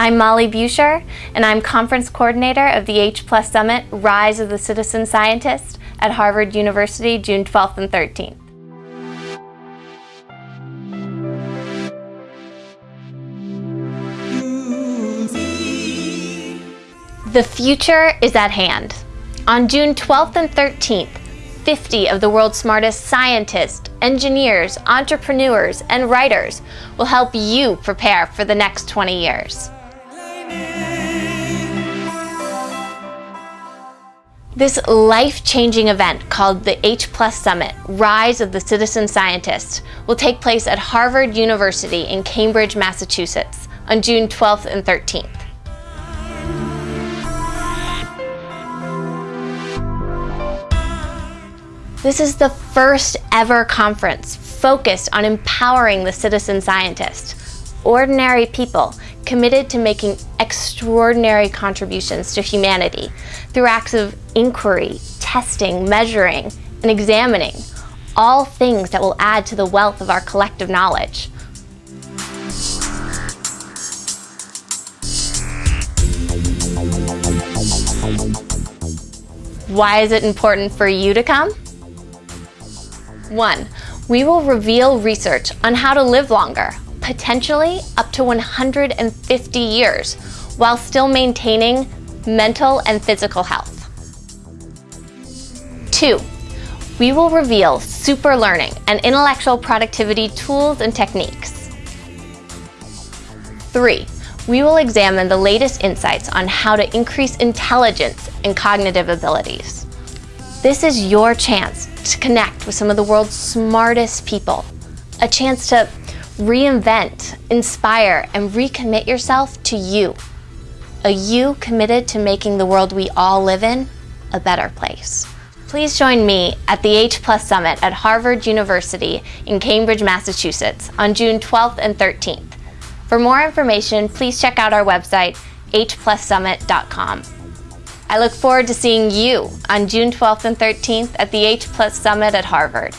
I'm Molly Buescher, and I'm Conference Coordinator of the H Plus Summit Rise of the Citizen Scientist at Harvard University, June 12th and 13th. The future is at hand. On June 12th and 13th, 50 of the world's smartest scientists, engineers, entrepreneurs, and writers will help you prepare for the next 20 years. This life-changing event called the H Plus Summit, Rise of the Citizen Scientist, will take place at Harvard University in Cambridge, Massachusetts on June 12th and 13th. This is the first ever conference focused on empowering the citizen scientist, ordinary people committed to making extraordinary contributions to humanity through acts of inquiry, testing, measuring, and examining, all things that will add to the wealth of our collective knowledge. Why is it important for you to come? One, we will reveal research on how to live longer, potentially up to 150 years, while still maintaining mental and physical health. Two, we will reveal super learning and intellectual productivity tools and techniques. Three, we will examine the latest insights on how to increase intelligence and cognitive abilities. This is your chance to connect with some of the world's smartest people, a chance to reinvent, inspire, and recommit yourself to you. A you committed to making the world we all live in a better place. Please join me at the H Plus Summit at Harvard University in Cambridge, Massachusetts on June 12th and 13th. For more information, please check out our website, hplussummit.com. I look forward to seeing you on June 12th and 13th at the H Plus Summit at Harvard.